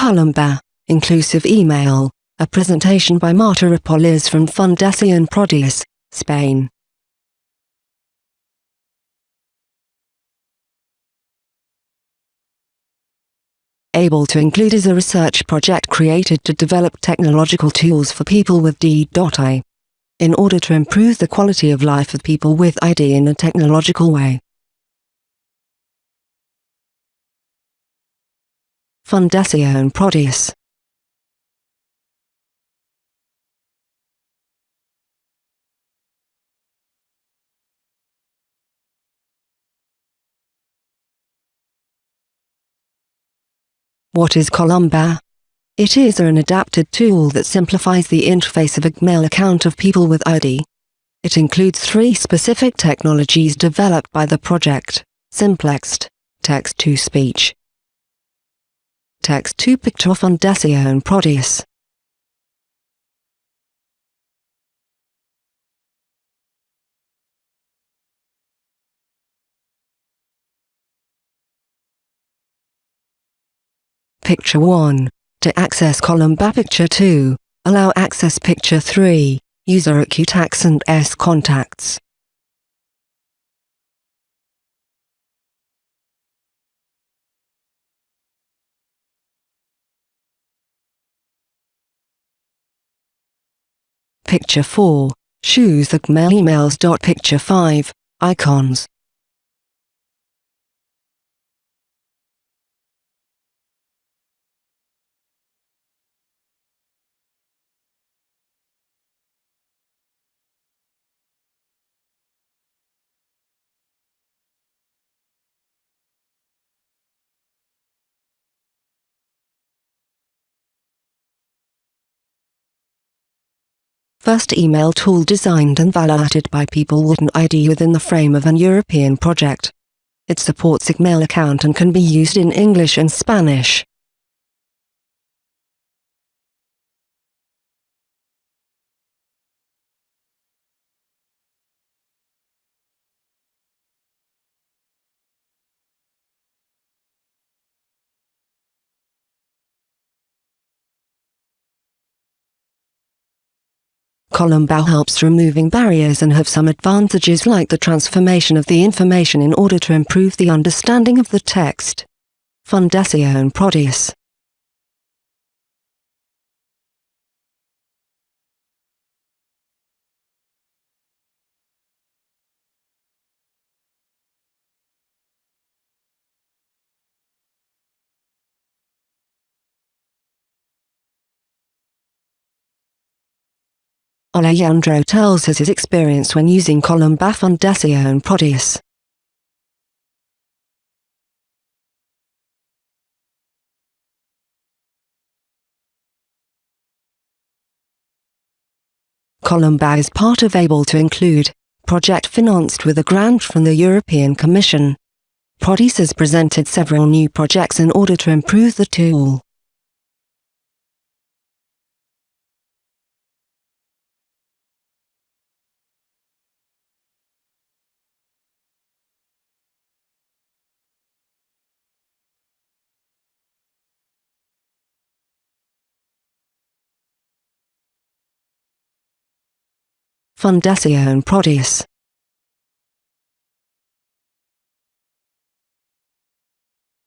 Columba, Inclusive Email, a presentation by Marta Apolis from Fundación Prodis, Spain. Able to Include is a research project created to develop technological tools for people with D.I. in order to improve the quality of life of people with ID in a technological way. Fundación Prodis What is Columba? It is an adapted tool that simplifies the interface of a Gmail account of people with ID. It includes three specific technologies developed by the project, Simplext, Text-to-Speech, Text-to-Picture Fundación Prodis. Picture 1. To access column Columba Picture 2, allow access Picture 3, user acute accent S contacts. Picture 4, choose the Gmail emails. Picture 5, icons. First email tool designed and validated by people with an ID within the frame of an European project. It supports Email account and can be used in English and Spanish. Columba helps removing barriers and have some advantages like the transformation of the information in order to improve the understanding of the text. Fundación Prodis Alejandro tells us his experience when using Columba Fundación Prodis. Columba is part of Able to Include, project financed with a grant from the European Commission. Prodis has presented several new projects in order to improve the tool. Fundación Prodis